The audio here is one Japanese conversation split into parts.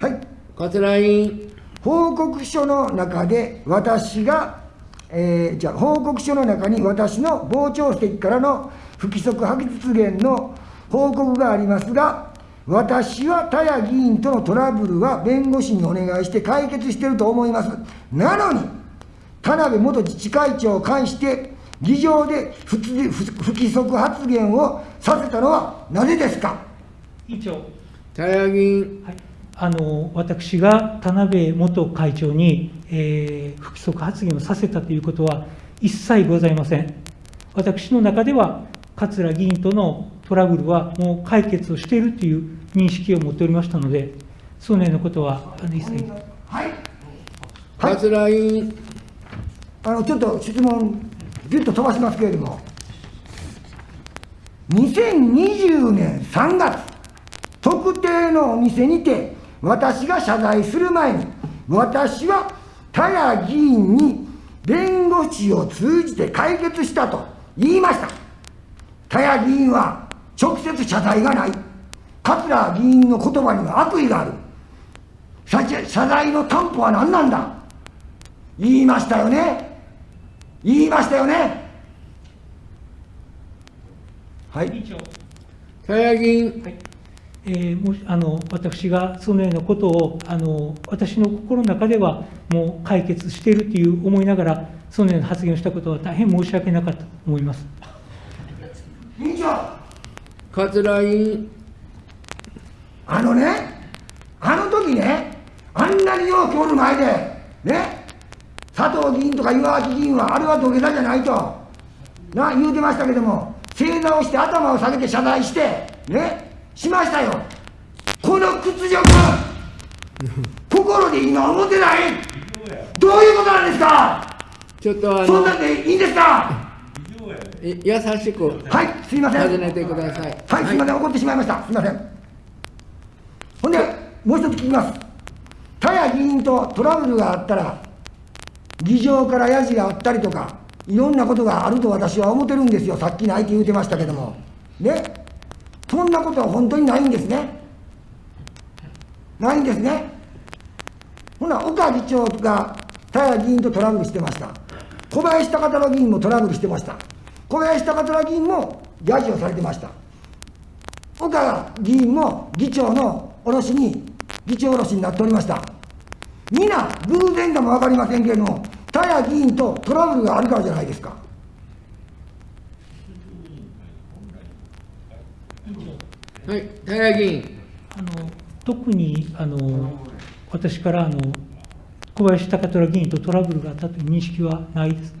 はい。桂委員、報告書の中で私が、えーじゃあ報告書の中に私の傍聴席からの不規則発言の報告がありますが、私は田谷議員とのトラブルは弁護士にお願いして解決していると思います。なのに、田辺元自治会長を介して、議場で不不不規則発言をさせたのはなぜですか？委員長、田谷議員、はい、あの私が田辺元会長に、えー不規則発言をさせたということは一切ございません。私の中では、桂議員とのトラブルはもう解決をしているという認識を持っておりましたので、そのようなことはあの一切。はい。はい。桂委員、あの、ちょっと質問、ぎゅっと飛ばしますけれども、2020年3月、特定のお店にて、私が謝罪する前に、私は田谷議員に弁護士を通じて解決したと言いました。田谷議員は直接謝罪がない。桂議員の言葉には悪意がある。謝謝罪の担保は何なんだ。言いましたよね。言いましたよね。はい。委員長。田谷議員、はいえーもしあの私がそのようなことをあの私の心の中ではもう解決しているという思いながらそのような発言をしたことは大変申し訳なかったと思います。委員長桂委員、あのねあの時ねあんなによう今日の前でね佐藤議員とか岩脇議員はあれは土下座じゃないと。な言うてましたけども正座をして頭を下げて謝罪してね。しましたよこの屈辱 心で今思ってないどういうことなんですか？ちょっとあのそんなんでいいんですか？い優しくはいすいません尋ねてください。はい、すみません、怒ってしまいました。すみません。ほんで、もう一つ聞きます。田谷議員とトラブルがあったら、議場からヤジがあったりとか、いろんなことがあると私は思ってるんですよ。さっきないって言うてましたけども。ね。そんなことは本当にないんですね。ないんですね。ほな、岡議長が田谷議員とトラブルしてました。小林高虎議員もトラブルしてました。小林高虎議員もヤジをされてました。岡議員も議長のおろしに、議長おろしになっておりました。皆、偶然かも分かりませんけれども、田谷議員とトラブルがあるからじゃないですか。はい、田谷議員、あの特にあの私からあの小林貴虎議員とトラブルがあったという認識はないです。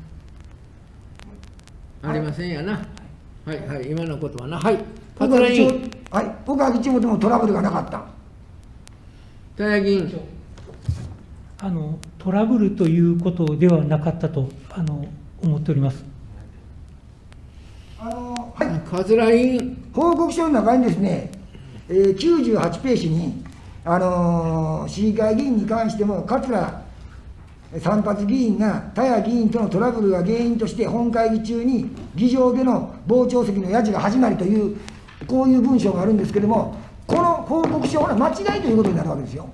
ありませんやな。はい、はい、今のことはな。はい、岡桂委議長員、はい、岡議長ともトラブルがなかった。田谷議員、あのトラブルということではなかったとあの思っております。あのはい、桂委員、報告書の中にですね、えー98ページに、あのー市議会議員に関しても、桂散髪議員が田谷議員とのトラブルが原因として、本会議中に議場での傍聴席のやじが始まりという、こういう文章があるんですけれども、この報告書は間違いということになるわけですよ。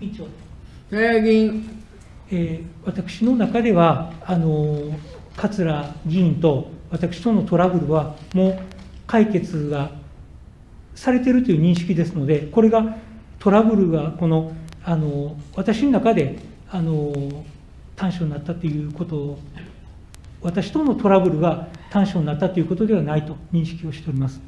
委員長田谷議員、えー私の中では、あの桂議員と私とのトラブルは、もう解決がされているという認識ですので、これがトラブルがこのあの私の中であの短所になったということを、私とのトラブルが短所になったということではないと認識をしております。